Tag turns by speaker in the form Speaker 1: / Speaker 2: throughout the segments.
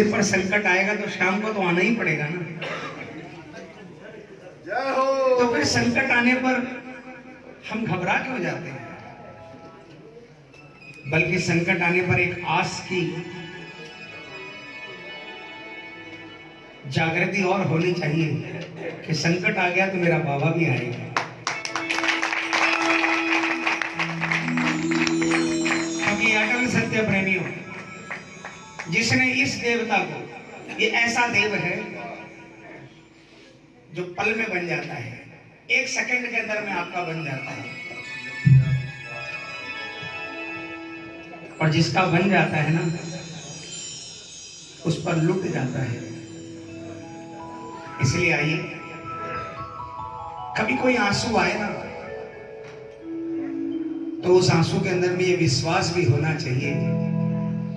Speaker 1: सिर पर संकट आएगा तो शाम को तो आना ही पड़ेगा ना। तो फिर संकट आने पर हम घबरा क्यों जाते हैं? बल्कि संकट आने पर एक आस की जागृति और होनी चाहिए कि संकट आ गया तो मेरा बाबा भी आएगा। ये ऐसा देव है जो पल में बन जाता है। एक सेकंड के अंदर में आपका बन जाता है। और जिसका बन जाता है ना, उस पर लुट जाता है। इसलिए आइए, कभी कोई आँसू आए ना तो उस आँसू के अंदर में ये विश्वास भी होना चाहिए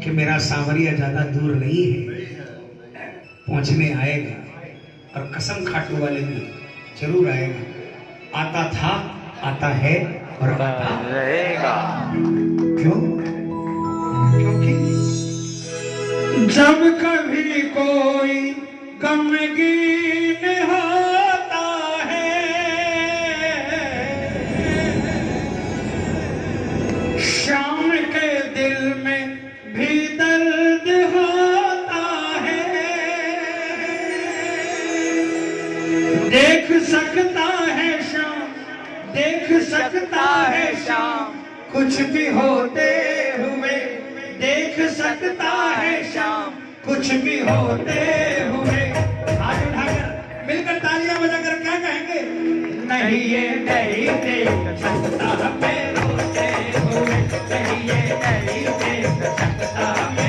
Speaker 1: कि मेरा सांवरिया ज़्यादा दूर नहीं है। पहुँचने आएगा और कसम खाटू वाले भी ज़रूर आएगा। आता था आता है और आता
Speaker 2: रहेगा।
Speaker 1: क्यों? क्योंकि जब कभी कोई गमगीन
Speaker 3: सकता है शाम। कुछ भी होते हुए देख सकता है शाम। कुछ भी होते हुए हाथ उठाकर मिलकर तालियाँ बजाकर क्या कहेंगे? नहीं ये नहीं देख सकता मैं रोते हुए। नहीं ये नहीं देख सकता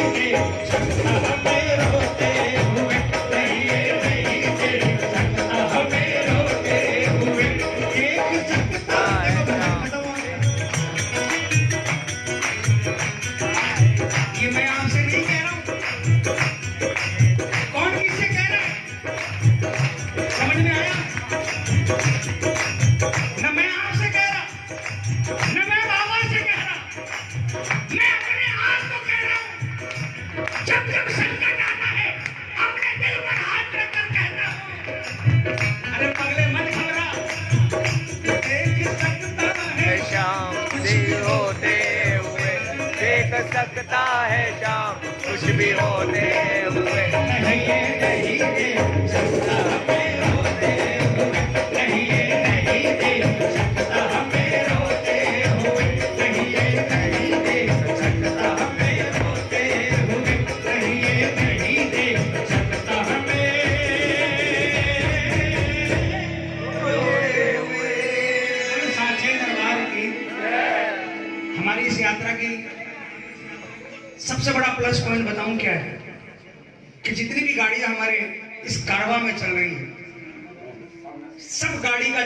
Speaker 1: Thank you.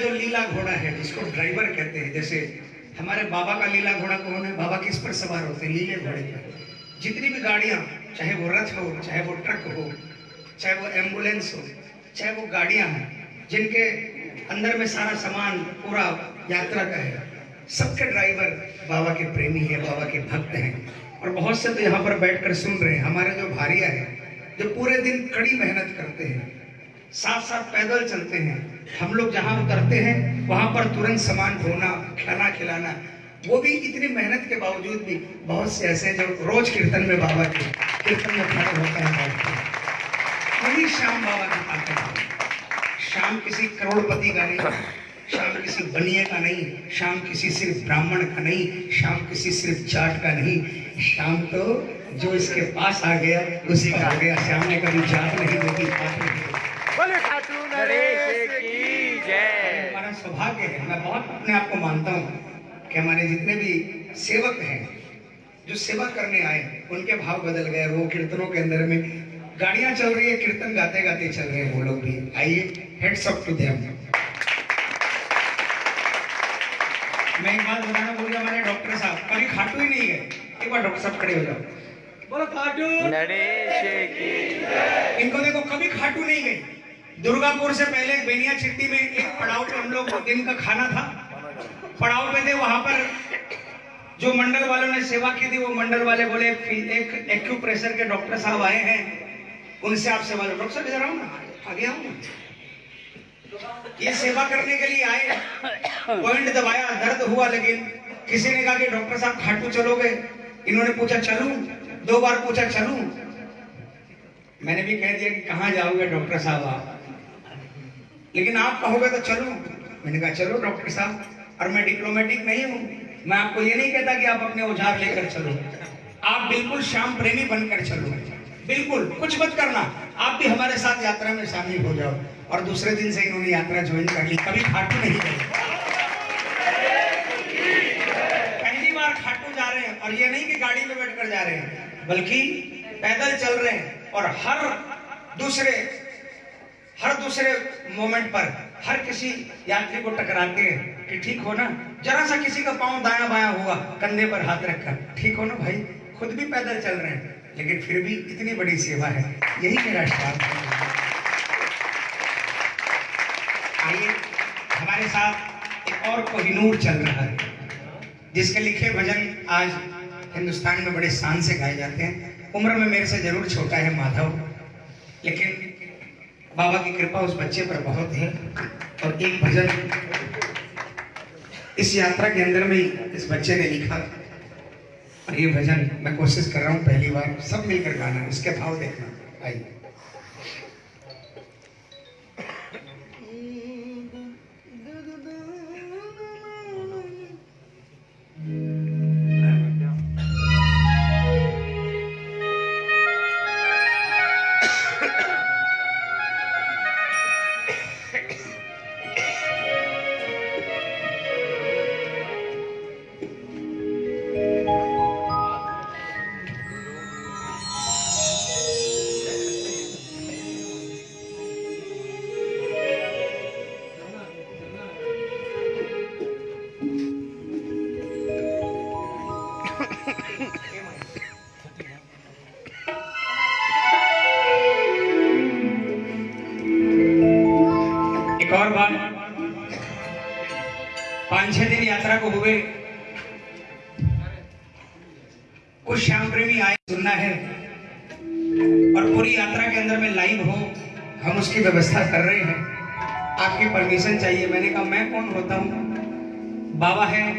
Speaker 1: जो लीला घोड़ा है, जिसको ड्राइवर कहते हैं, जैसे हमारे बाबा का लीला घोड़ा कौन है? बाबा किस पर सवार होते हैं? लीले घोड़े पर। जितनी भी गाड़ियाँ, चाहे वो रथ हो, चाहे वो ट्रक हो, चाहे वो एंबुलेंस हो, चाहे वो गाड़ियाँ हैं, जिनके अंदर में सारा सामान, पूरा यात्रा का है, सबके ड्राइवर बाबा के प्रेमी है, बाबा के भक्त हैं। और बहुत से तो यहाँ पर बैठकर सुन रहे हैं, हमारे जो भारिया है, जो पूरे दिन कड़ी मेहनत करते हैं साथ साथ पैदल चलते हैं हम लोग जहाँ उतरते हैं, वहाँ पर तुरंत सामान ढोना, खाना खिलाना, वो भी इतनी मेहनत के बावजूद भी बहुत से ऐसे जो रोज कीर्तन में बाबा के कीर्तन में खड़े होते हैं वही श्याम बाबा की ताकत है। शाम किसी करोड़पति का नहीं शाम किसी बनिए का नहीं शाम किसी सिर्फ़ ब्राह्मण का नहीं शाम किसी सिर्फ़ जाट का नहीं। शाम तो जो इसके पास आ गया उसी का आ गया। श्याम ने कभी जात नहीं देखी पात नहीं सौभाग्य है। मैं बहुत अपने आप को मानता हूँ कि हमारे जितने भी सेवक हैं जो सेवा करने आए उनके भाव बदल गए वो कीर्तनों के अंदर में गाड़ियाँ चल रही है कीर्तन गाते गाते चल रहे हैं वो लोग भी। आइए हेड्स अप टू देम मैं एक बात बताना भूल गया हमारे डॉक्टर साहब। कभी खाटू ही नहीं गए एक बार डॉक्टर साहब खड़े हो जाओ। बोलो खाटू।
Speaker 2: नरेश की
Speaker 1: इनको देखो कभी खाटू नहीं गई। दुर्गापुर से पहले बेनिया चिट्टी में एक पड़ाव पे हम लोग दिन का खाना था। पड़ाव पे थे वहाँ पर जो मंडल वालों ने सेवा की थी, वो मंडल वाले बोले एक एक्यूप्रेशर के डॉक्टर साहब आए हैं। उनसे आप सेवा लो। डॉक्टर साहब, इधर आओ ना। आगे आओ ये सेवा करने के लिए आए। पॉइंट दबाया, दर्द हुआ, लेकिन किसी ने कहा कि डॉक्टर साहब, खाटू चलोगे? इन्होंने पूछा, चलूँ? दो बार पूछा, चलूँ? मैंने भी कह दिया कि कहाँ जाओगे डॉक्टर साहब आप? लेकिन आप कहोगे तो चलो। मैंने कहा, चलो डॉक्टर साहब, और मैं डिप्लोमेटिक नहीं हूँ। मैं आपको ये नहीं कहता कि आप अपने औज़ार लेकर चलो। आप बिल्कुल श्याम प्रेमी बनकर चलो। बिल्कुल, कुछ मत करना। आप भी हमारे साथ यात्रा में शामिल हो जाओ। और दूसरे दिन से इन्होंने यात्रा ज्वाइन कर ली। कभी खाटू नहीं गए। पहली बार खाटू जा रहे हैं। और ये नहीं कि गाड़ी में बैठकर जा रहे हैं, बल्कि पैदल चल रहे हैं। और हर दूसरे हर दूसरे मोमेंट पर हर किसी यात्री को टकराते हैं कि ठीक हो ना? जरा सा किसी का पाँव दाया बाया हुआ, कंधे पर हाथ रखकर, ठीक हो ना भाई? खुद भी पैदल चल रहे हैं, लेकिन फिर भी इतनी बड़ी सेवा है। यही मेरा स्टाफ आइए, हमारे साथ एक और कोहिनूर चल रहा है, जिसके लिखे भजन आज हिंदुस्तान में बड़े शान से गाए जाते हैं। उम्र में मेरे से ज़रूर छोटा है, माधव। लेकिन बाबा की कृपा उस बच्चे पर बहुत है और एक भजन इस यात्रा के अंदर में इस बच्चे ने लिखा। और ये भजन मैं कोशिश कर रहा हूँ पहली बार सब मिलकर गाना, इसके भाव देखना। आइए। हम उसकी व्यवस्था कर रहे हैं। आपकी परमिशन चाहिए। मैंने कहा, मैं कौन होता हूँ? बाबा है।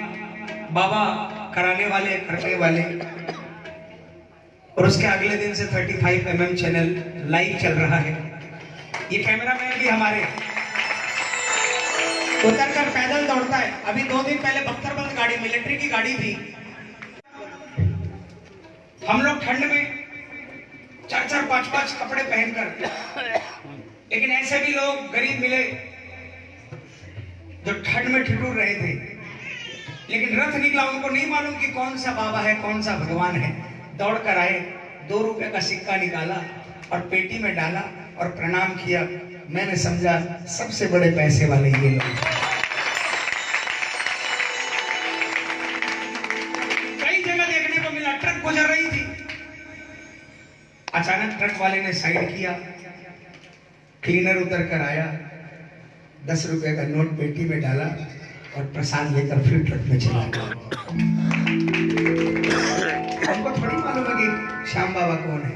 Speaker 1: बाबा कराने वाले, करने वाले। और उसके अगले दिन से 35 फाइव mm चैनल लाइव चल रहा है। ये कैमरा मैन भी हमारे। उतर कर पैदल दौड़ता है। अभी दो दिन पहले बख्तरबंद गाड़ी मिलिट्री की गाड़ी थी। हम लोग ठंड में चार चार पाँच पाँच कपड़े पहनकर लेकिन ऐसे भी लोग गरीब मिले जो ठंड में ठिठुर रहे थे। लेकिन रथ निकला, उनको नहीं मालूम कि कौन सा बाबा है, कौन सा भगवान है। दौड़ कर आए, दो रुपए का सिक्का निकाला और पेटी में डाला और प्रणाम किया। मैंने समझा, सबसे बड़े पैसे वाले ये लोग कई जगह देखने को मिला, ट्रक गुजर रही थी। अचानक ट्रक वाले ने साइड किया क्लीनर उतर कर आया, दस रुपए का नोट पेटी में डाला और प्रसाद लेकर फिर ट्रक में चला गया। हमको थोड़ी मालूम है कि श्याम बाबा कौन है।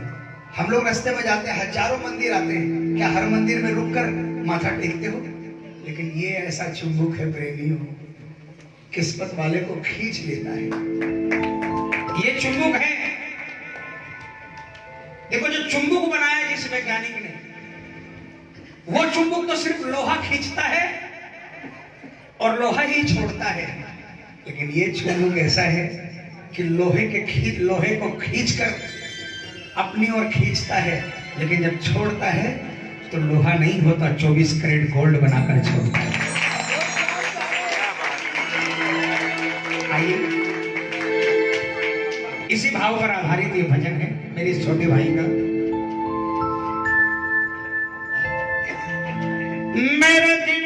Speaker 1: हम लोग रास्ते में जाते हैं, हज़ारों मंदिर आते हैं। क्या हर मंदिर में रुककर माथा टेकते हो? लेकिन ये ऐसा चुंबक है प्रेमियों, किस्मत वाले को खींच लेता है। ये चुंबक है। देखो जो चुंबक बनाया जिस वैज्ञानिक ने वो चुंबक तो सिर्फ़ लोहा खींचता है और लोहा ही छोड़ता है। लेकिन ये चुंबक ऐसा है कि लोहे के खींच लोहे को खींचकर अपनी ओर खींचता है, लेकिन जब छोड़ता है तो लोहा नहीं होता 24 कैरेट गोल्ड बनाकर छोड़ता है। आइए। इसी भाव पर आधारित ये भजन है, मेरे छोटे भाई का। मेरे दिन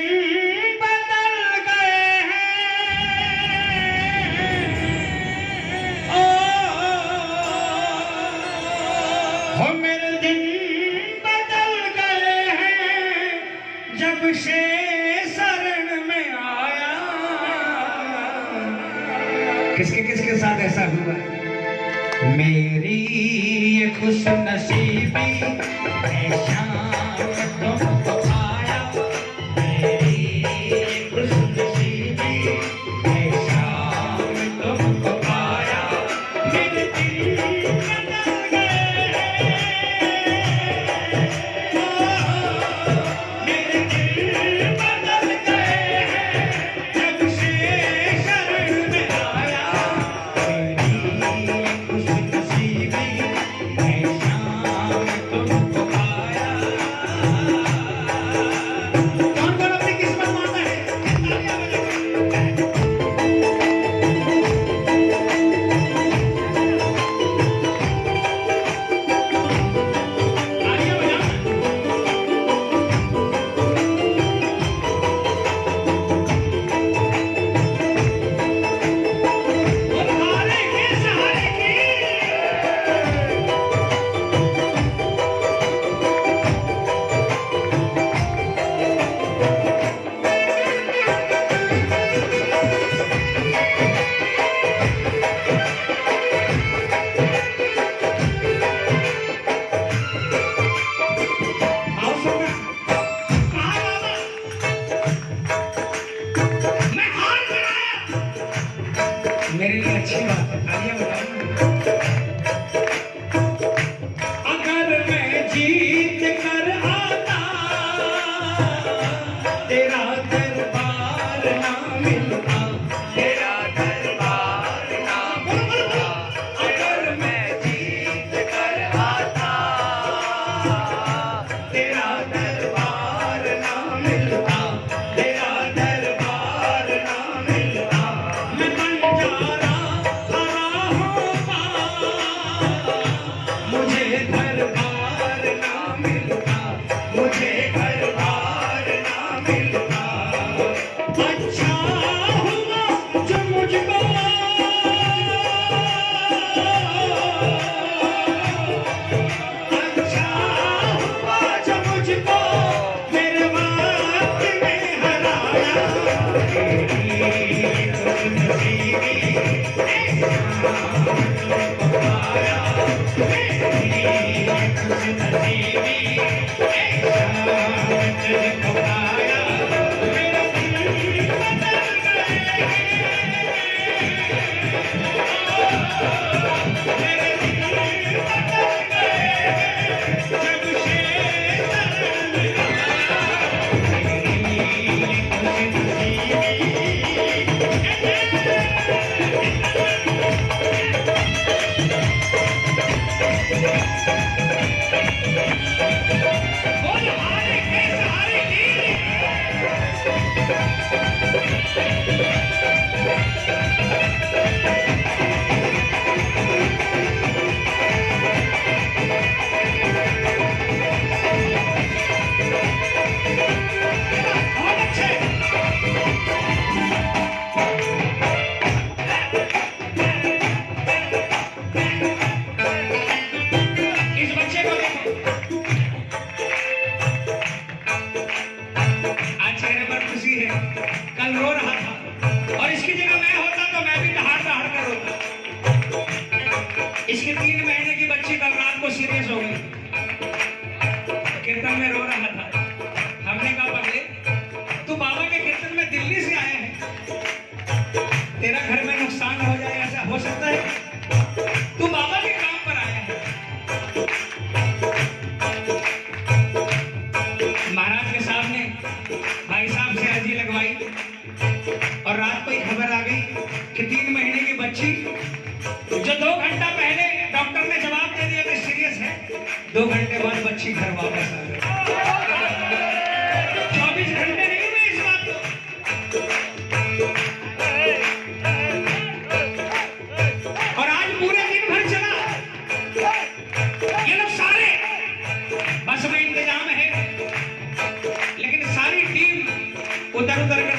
Speaker 3: bentar bentar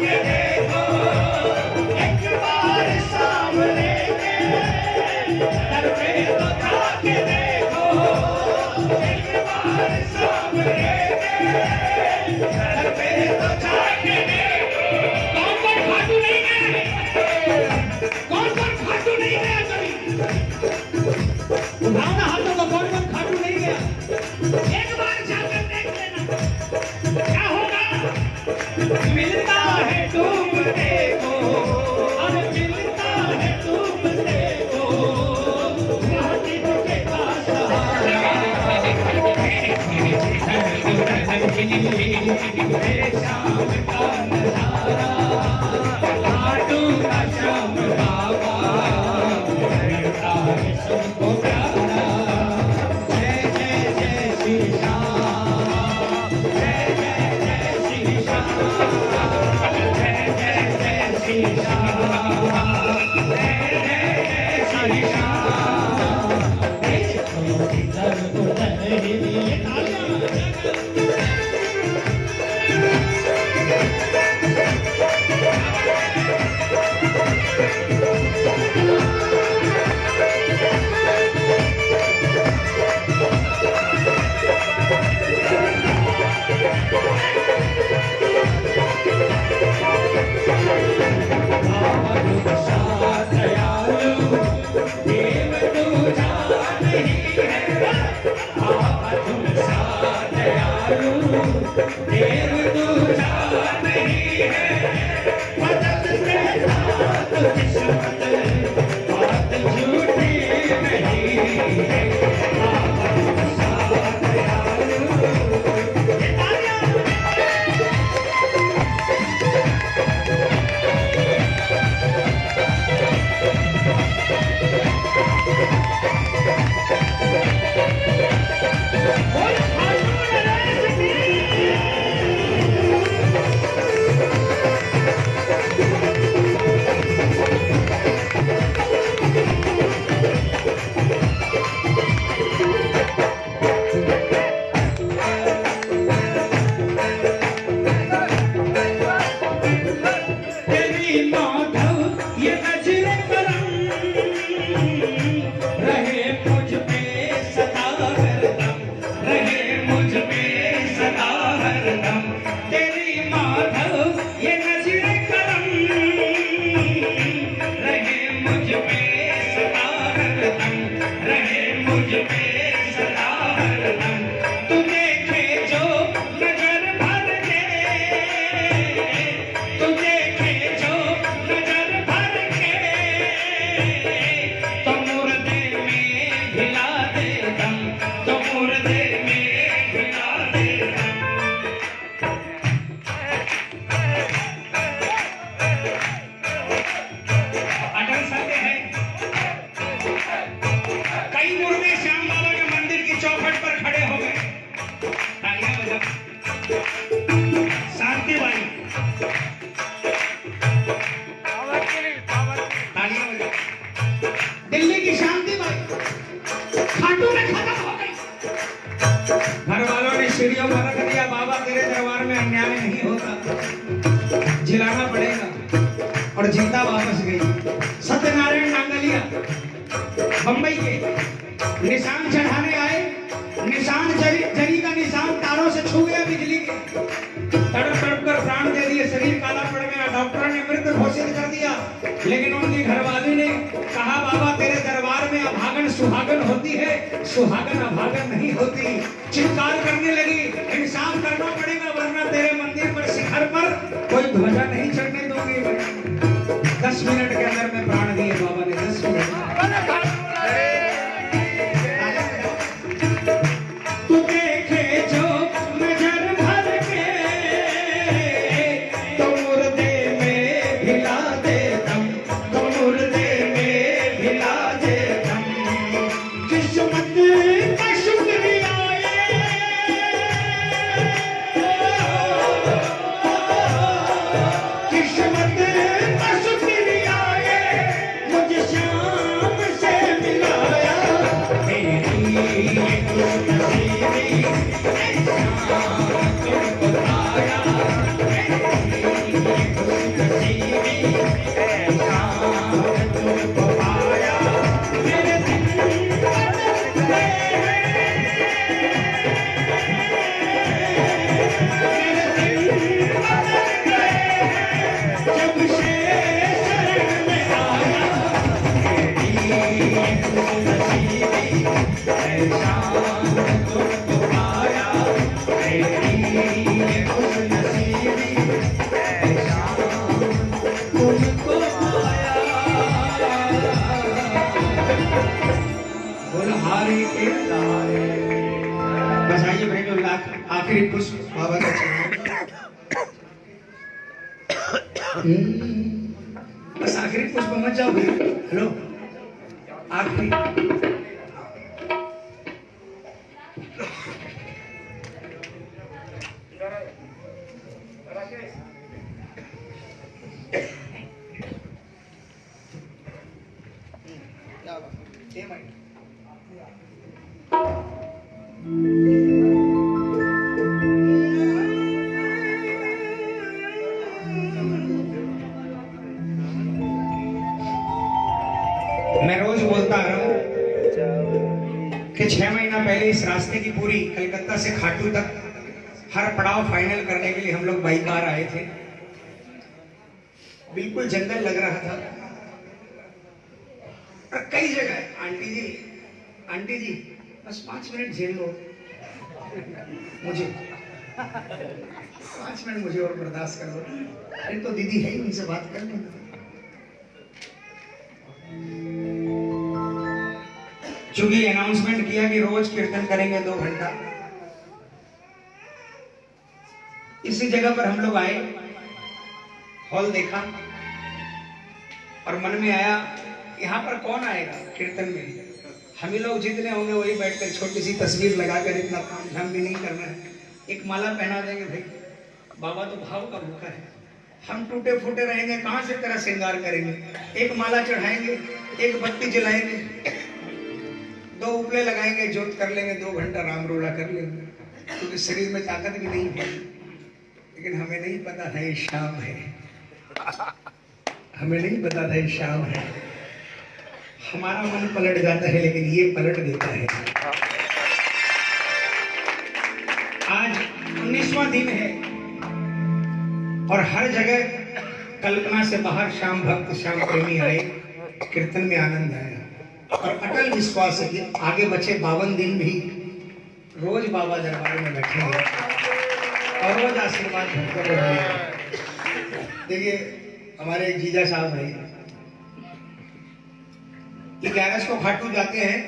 Speaker 3: लगा के श्याम बाबा।
Speaker 1: मुझ पे ध्वजा नहीं चढ़ने दोगे। दस मिनट बस आइए जो आखिरी पुष्प बाबा का। हम्म, बस आखिरी पुष्प मत जाओ हेलो? आखिरी। पड़ाव फाइनल करने के लिए हम लोग बाई कार आए थे। बिल्कुल जंगल लग रहा था। और कई जगह, आंटी जी आंटी जी, बस पाँच मिनट झेल लो। मुझे। पाँच मिनट मुझे और बर्दाश्त कर लो अरे तो दीदी है ही उनसे बात कर लेंगे चूँकि अनाउंसमेंट किया कि रोज कीर्तन करेंगे दो घंटा। इसी जगह पर हम लोग आए, हॉल देखा और मन में आया, यहाँ पर कौन आएगा कीर्तन में? हम ही लोग जितने होंगे वही बैठकर छोटी सी तस्वीर लगाकर इतना काम झाम भी नहीं करना है। एक माला पहना देंगे भाई। बाबा तो भाव का भूखा है। हम टूटे फूटे रहेंगे, कहाँ से तेरा श्रृंगार करेंगे? एक माला चढ़ाएँगे, एक बत्ती जलाएँगे, दो उपले लगाएँगे, जोत कर लेंगे, दो घंटा राम रोला कर लेंगे, क्योंकि शरीर में ताकत भी नहीं है। लेकिन हमें नहीं पता था ये शाम है। हमें नहीं पता था ये शाम है। हमारा मन पलट जाता है, लेकिन ये पलट देता है। आज उन्नीसवां दिन है, और हर जगह कल्पना से बाहर शाम भक्त, श्याम प्रेमी आए, कीर्तन में आनंद आया। और अटल विश्वास है कि आगे बचे बावन दिन भी रोज बाबा दरबार में बैठेंगे। रोज आशीर्वाद देखिए, हमारे जीजा साहब भाई ये ग्यारह को खाटू जाते हैं।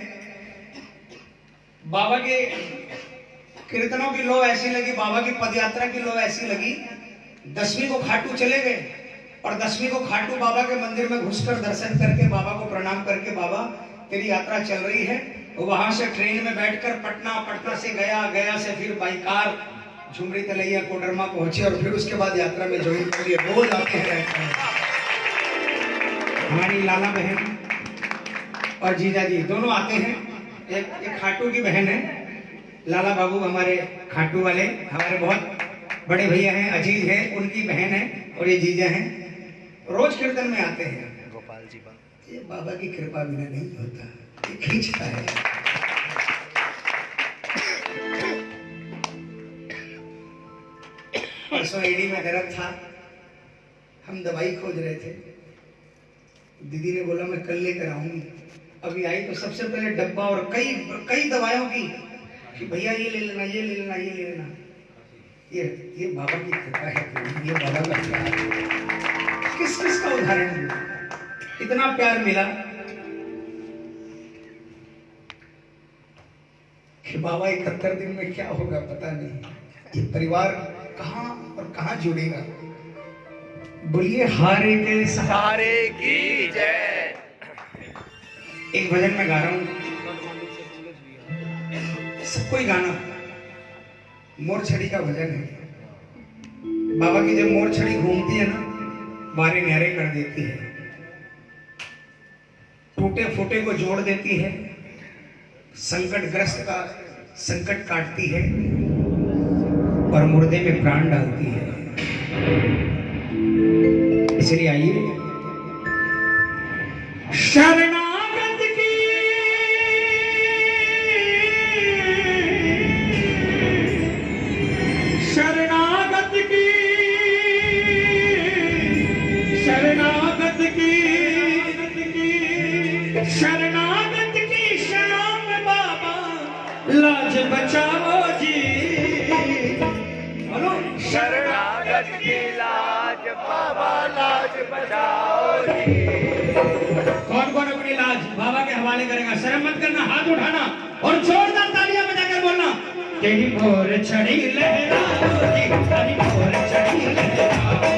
Speaker 1: बाबा के कीर्तनों की लो ऐसी लगी, बाबा की पदयात्रा की लो ऐसी लगी। दसवीं को खाटू चले गए और दसवीं को खाटू बाबा के मंदिर में घुसकर दर्शन करके बाबा को प्रणाम करके बाबा तेरी यात्रा चल रही है। वहाँ से ट्रेन में बैठकर पटना पटना से गया गया से फिर बाई कार। झुमरी तलैया कोडरमा पहुँचे और फिर उसके बाद यात्रा में ज्वाइन कर लिए। रोज आते हैं रहते हैं हमारी लाला बहन और जीजा जी दोनों आते हैं। एक एक खाटू की बहन है। लाला बाबू हमारे खाटू वाले हमारे बहुत बड़े भैया हैं अज़ीज़ हैं उनकी बहन है और ये जीजा हैं। रोज कीर्तन में आते हैं।
Speaker 2: गोपाल जी
Speaker 1: ये बाबा की कृपा बिना नहीं होता ये खींचता है। परसों एडी में दर्द था। हम दवाई खोज रहे थे। दीदी ने बोला, मैं कल लेकर आऊँगी। अभी आई तो सबसे पहले डब्बा और कई कई दवाइयों की कि भैया, ये ले लेना, ये ले लेना, ये ले लेना। ये ये बाबा की कृपा है ये बाबा का प्यार किस किस का उदाहरण दूँ? इतना प्यार मिला कि बाबा इकहत्तर दिन में क्या होगा पता नहीं। ये परिवार कहाँ और कहाँ जुड़ेगा? बोलिए हारे के सहारे
Speaker 2: की जय।
Speaker 1: एक भजन में गा रहा हूँ। सबको ही गाना। मोर छड़ी का भजन है। बाबा की जब मोर छड़ी घूमती है ना बारे न्यारे कर देती है। टूटे फूटे को जोड़ देती है। संकट ग्रस्त का संकट काटती है। और मुर्दे में प्राण डालती है। इसलिए आइए। शरणागत की लाज,
Speaker 2: बाबा लाज बचाओ
Speaker 1: कौन कौन अपनी लाज? बाबा के हवाले करेगा। शर्म मत करना, हाथ उठाना और जोरदार तालियाँ बजाकर बोलना। तेरी मोर छड़ी लहराओ तेरी मोर छड़ी लहराओ।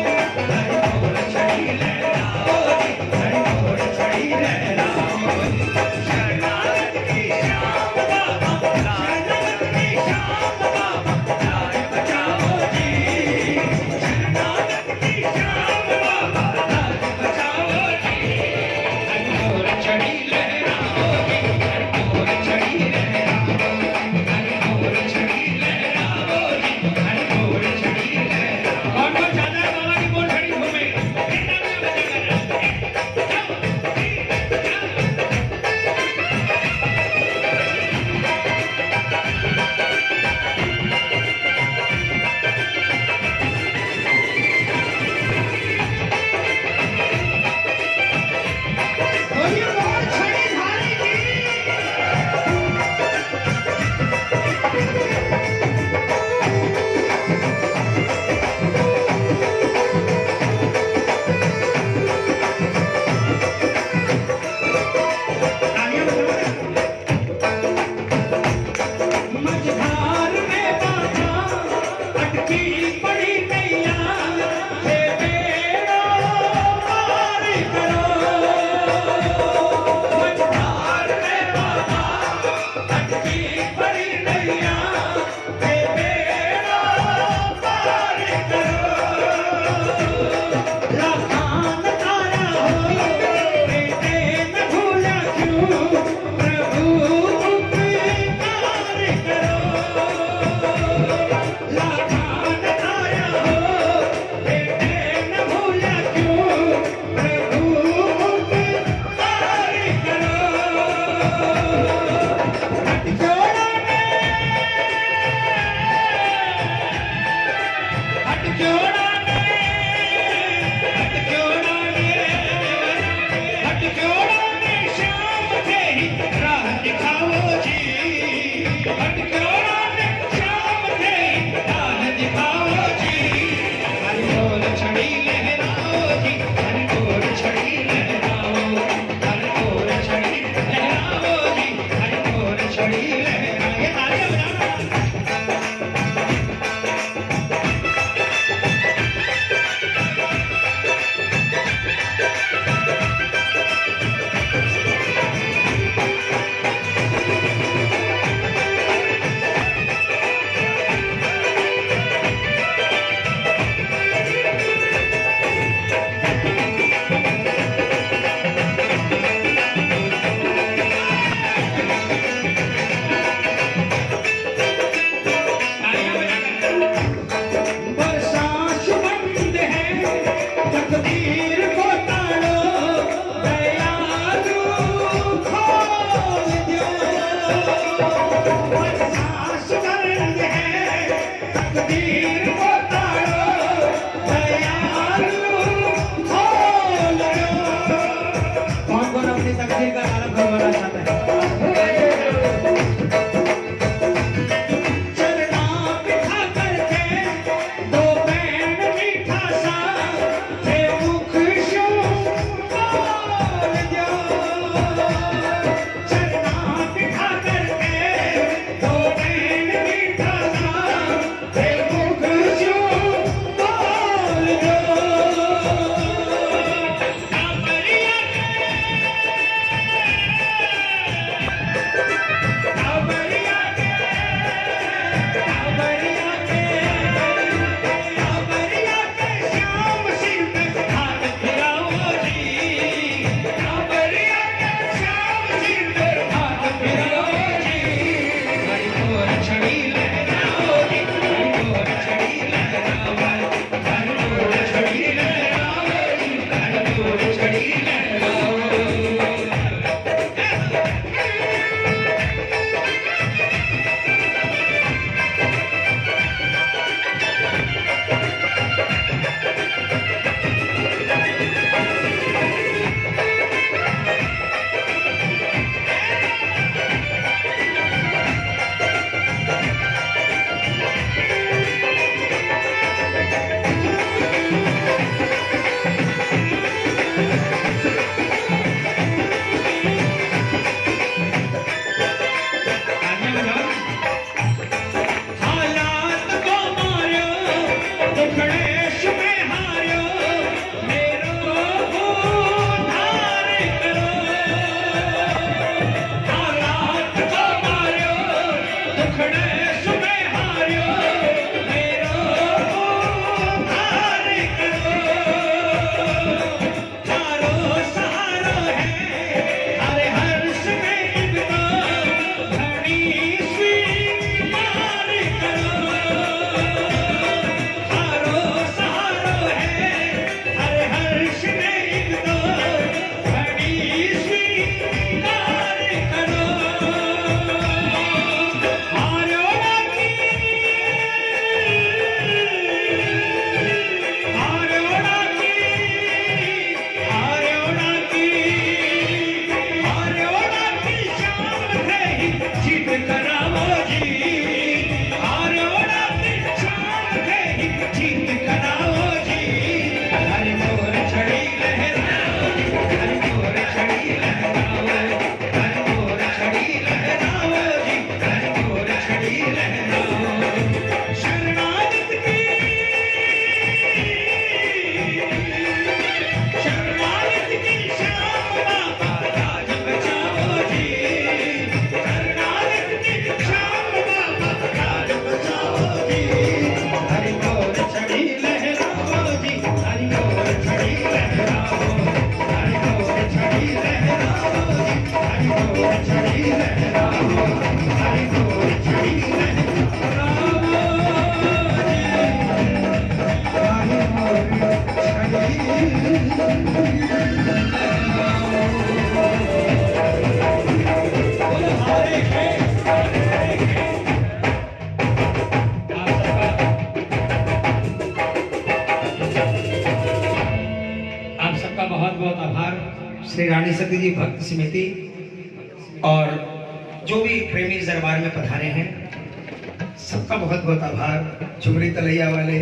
Speaker 1: चुगरी तलैया वाले,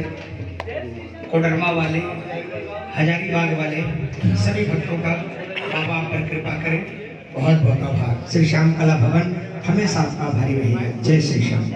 Speaker 1: कोडरमा वाले हजारीबाग वाले, सभी भक्तों का बाबा पर कृपा करें। बहुत बहुत आभार।
Speaker 4: श्री श्याम कला भवन हमेशा आपका आभारी रहेगा जय श्री श्याम।